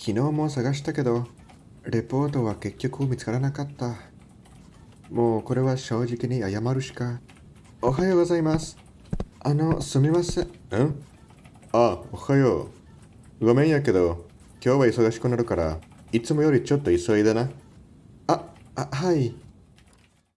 昨日も探したけど、レポートは結局見つからなかった。もうこれは正直に謝るしか。おはようございます。あの、すみません。ん？あ、おはよう。ごめんやけど、今日は忙しくなるから、いつもよりちょっと急いでな。あ、あ、はい。